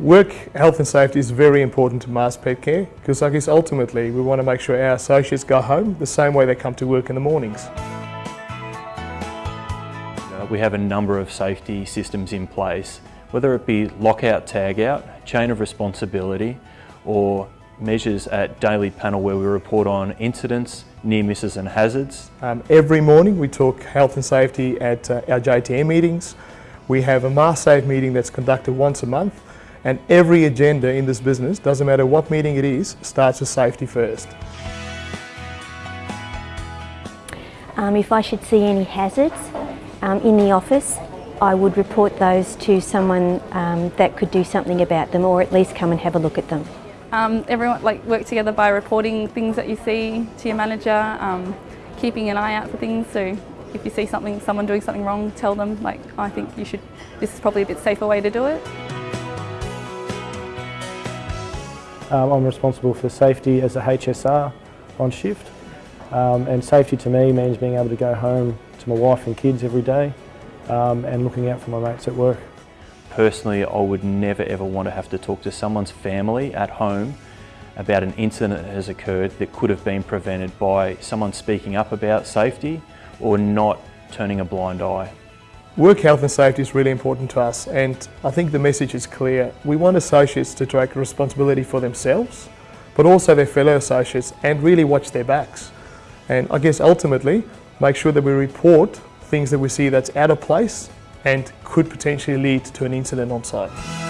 Work health and safety is very important to Mars Pet Care because I guess ultimately we want to make sure our associates go home the same way they come to work in the mornings. Uh, we have a number of safety systems in place, whether it be lockout, tagout, chain of responsibility or measures at daily panel where we report on incidents, near misses and hazards. Um, every morning we talk health and safety at uh, our JTM meetings. We have a Mars Safe meeting that's conducted once a month and every agenda in this business, doesn't matter what meeting it is, starts with safety first. Um, if I should see any hazards um, in the office, I would report those to someone um, that could do something about them or at least come and have a look at them. Um, everyone like work together by reporting things that you see to your manager, um, keeping an eye out for things. So if you see something, someone doing something wrong, tell them like, I think you should, this is probably a bit safer way to do it. Um, I'm responsible for safety as a HSR on shift um, and safety to me means being able to go home to my wife and kids every day um, and looking out for my mates at work. Personally, I would never ever want to have to talk to someone's family at home about an incident that has occurred that could have been prevented by someone speaking up about safety or not turning a blind eye. Work health and safety is really important to us and I think the message is clear. We want associates to take responsibility for themselves but also their fellow associates and really watch their backs. And I guess ultimately make sure that we report things that we see that's out of place and could potentially lead to an incident on site.